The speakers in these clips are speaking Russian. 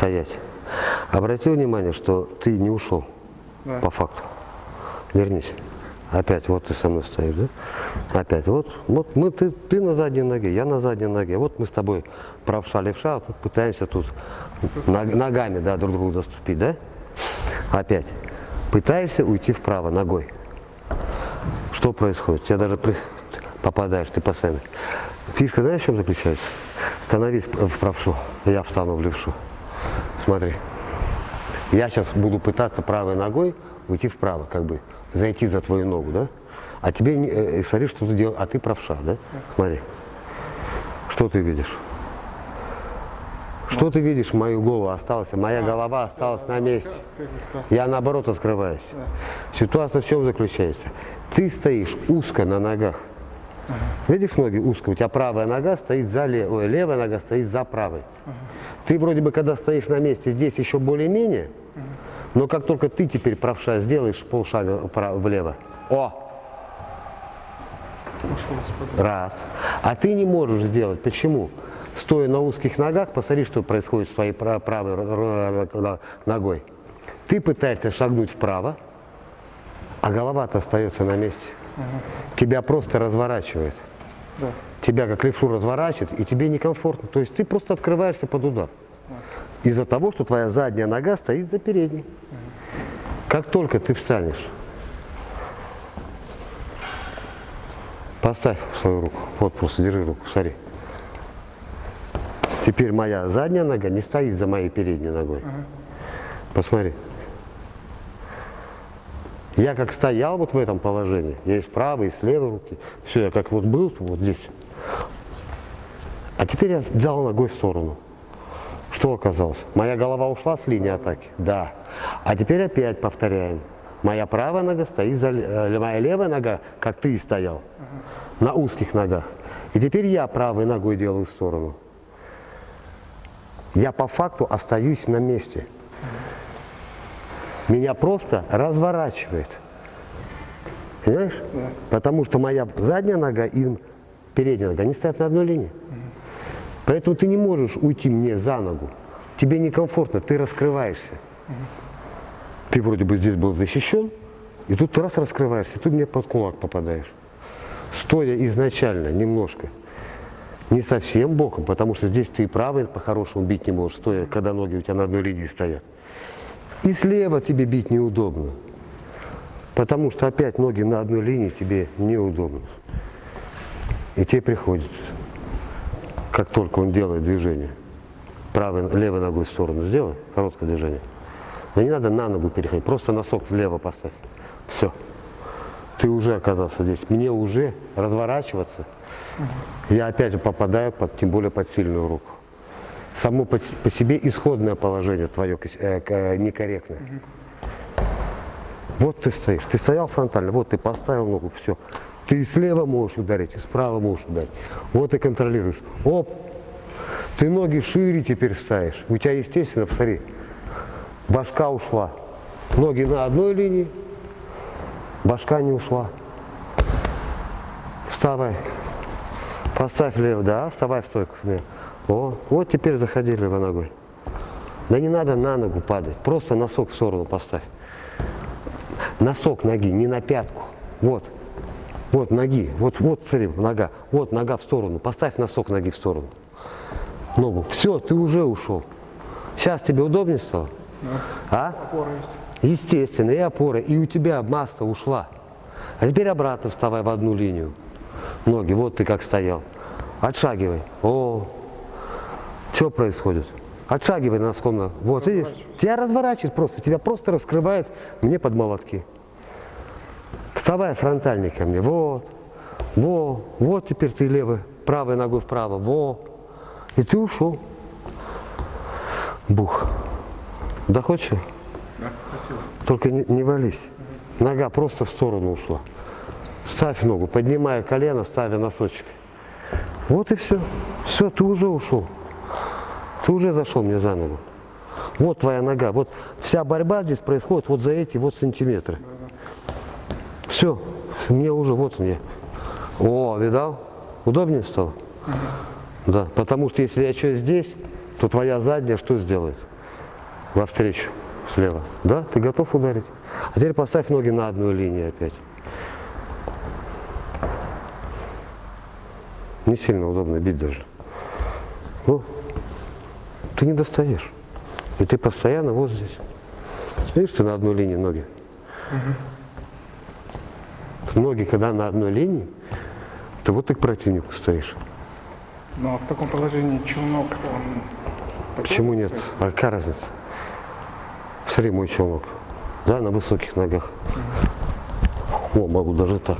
стоять. Обрати внимание, что ты не ушел Да. по факту. Вернись. Опять, вот ты со мной стоишь, да? Опять, вот, вот мы, ты, ты на задней ноге, я на задней ноге. Вот мы с тобой правша, левша, а тут пытаемся тут ног- ногами, да, друг другу заступить, да? Опять. Пытаешься уйти вправо ногой. Что происходит? Тебя даже при- попадаешь, ты постоянно. Фишка, знаешь, в чем заключается? Становись в правшу, я встану в левшу. Смотри. Я сейчас буду пытаться правой ногой уйти вправо, как бы зайти за твою ногу, да? А тебе, не- э, смотри, что ты делаешь, а ты правша, да? Смотри. Что ты видишь? Что ты видишь? Мою голову осталась, моя голова осталась на месте. Я наоборот открываюсь. Ситуация в чем заключается? Ты стоишь узко на ногах. Видишь ноги узко? У тебя правая нога стоит за левой, левая нога стоит за правой. Ты вроде бы, когда стоишь на месте, здесь еще более-менее, но как только ты теперь правша сделаешь полшага влево, о, раз. А ты не можешь сделать. Почему? Стоя на узких ногах, посмотри, что происходит с твоей пра- правой ногой. Ты пытаешься шагнуть вправо, а голова-то остается на месте. Тебя просто разворачивает. Да. Тебя как левшу разворачивает, и тебе некомфортно. То есть ты просто открываешься под удар. Из-за того, что твоя задняя нога стоит за передней. Как только ты встанешь, поставь свою руку. Вот просто держи руку, смотри. Теперь моя задняя нога не стоит за моей передней ногой. Посмотри. Я как стоял вот в этом положении, я и с правой, и с левой руки, все, я как вот был вот здесь. А теперь я взял ногой в сторону. Что оказалось? Моя голова ушла с линии атаки? Да. А теперь опять повторяем. Моя правая нога стоит за... э, Моя левая нога, как ты и стоял, на узких ногах. И теперь я правой ногой делаю в сторону. Я по факту остаюсь на месте. Меня просто разворачивает. Понимаешь? Потому что моя задняя нога и передняя нога, они стоят на одной линии. Поэтому ты не можешь уйти мне за ногу. Тебе некомфортно, ты раскрываешься. Ты вроде бы здесь был защищен, и тут ты раз раскрываешься, и тут мне под кулак попадаешь. Стоя изначально немножко, не совсем боком, потому что здесь ты и правый по-хорошему бить не можешь, стоя, когда ноги у тебя на одной линии стоят. И слева тебе бить неудобно, потому что опять ноги на одной линии тебе неудобно. И тебе приходится, как только он делает движение, правой, левой ногой в сторону сделай, короткое движение. Но не надо на ногу переходить, просто носок влево поставь. Все. Ты уже оказался здесь. Мне уже разворачиваться. Я опять попадаю под, тем более под сильную руку. Само по, по себе исходное положение твое э, э, некорректное. Вот ты стоишь, ты стоял фронтально, вот ты поставил ногу, все. Ты слева можешь ударить, и справа можешь ударить. Вот ты контролируешь. Оп, ты ноги шире теперь ставишь. У тебя, естественно, посмотри, башка ушла. Ноги на одной линии, башка не ушла. Вставай. Поставь лево, да, вставай в стойку. О, вот теперь заходи левой ногой. Да не надо на ногу падать, просто носок в сторону поставь. Носок ноги, не на пятку. Вот, вот ноги, вот, вот, смотри, нога, вот нога в сторону. Поставь носок ноги в сторону. Ногу. Все, ты уже ушел. Сейчас тебе удобнее стало? А? Опора есть. Естественно, и опора, и у тебя масса ушла. А теперь обратно вставай в одну линию. Ноги, вот ты как стоял. Отшагивай. О, что происходит? Отшагивай носком. на- Вот, видишь? Тебя разворачивает просто, тебя просто раскрывает мне под молотки. Вставай фронтальный ко мне. Вот, во, вот теперь ты левой, правой ногой вправо. Во. И ты ушел. Бух. Доходчиво? Да, спасибо. Только не, не вались. Нога просто в сторону ушла. Ставь ногу, поднимая колено, ставя носочек. Вот и все. Все, ты уже ушел. Ты уже зашел мне за ногу. Вот твоя нога. Вот вся борьба здесь происходит вот за эти вот сантиметры. Все. Мне уже, вот мне. О, видал? Удобнее стало? Да. Потому что если я что здесь, то твоя задняя что сделает? Навстречу, слева. Да? Ты готов ударить? А теперь поставь ноги на одну линию опять. Не сильно удобно бить даже. Ну, ты не достаешь. И ты постоянно вот здесь. Видишь, ты на одной линии ноги. Ноги, когда на одной линии, ты вот ты к противнику стоишь. Ну а в таком положении челнок, он... Почему нет? остается? А какая разница? Смотри, мой челнок. Да, на высоких ногах. О, могу даже так.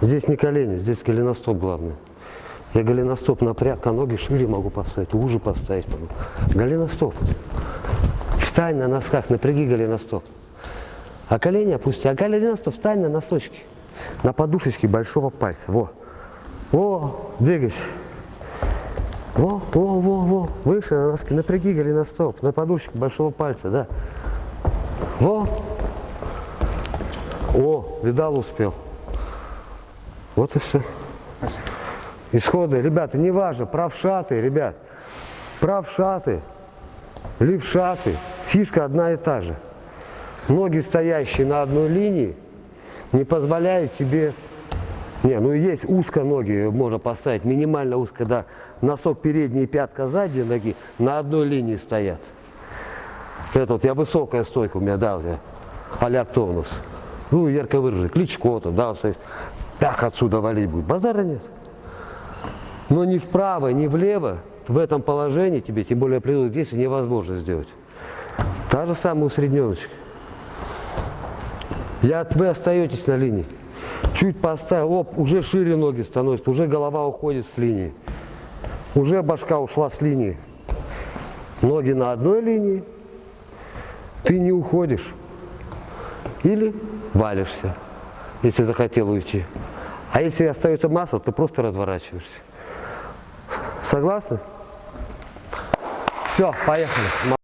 Здесь не колени, здесь голеностоп главное. Я голеностоп напряг, а ноги шире могу поставить, уже поставить могу. Голеностоп. Встань на носках, напряги голеностоп. А колени опусти. А голеностоп встань на носочки. На подушечке большого пальца. Во. Во, двигайся. Во, во, во, во. Выше на носки, напряги голеностоп. На подушечке большого пальца, да. Во. О, видал, успел. Вот и все. Спасибо. Исходы, ребята, неважно, правшаты, ребят, правшаты, левшаты, фишка одна и та же. Ноги, стоящие на одной линии, не позволяют тебе, не, ну есть узко ноги, можно поставить, минимально узко, да, носок передний и пятка задней ноги на одной линии стоят. Это вот я высокая стойка у меня, да, вот я, а-ля? Ну, ярко выраженный, Кличко там, да, вот так отсюда валить будет, базара нет. Но ни вправо, ни влево в этом положении тебе, тем более при действии, невозможно сделать. Та же самая усредненочка. Я, вы остаетесь на линии. Чуть поставил, оп, уже шире ноги становятся, уже голова уходит с линии. Уже башка ушла с линии. Ноги на одной линии, ты не уходишь. Или валишься, если захотел уйти. А если остается масса, ты просто разворачиваешься. Согласны? Все, поехали.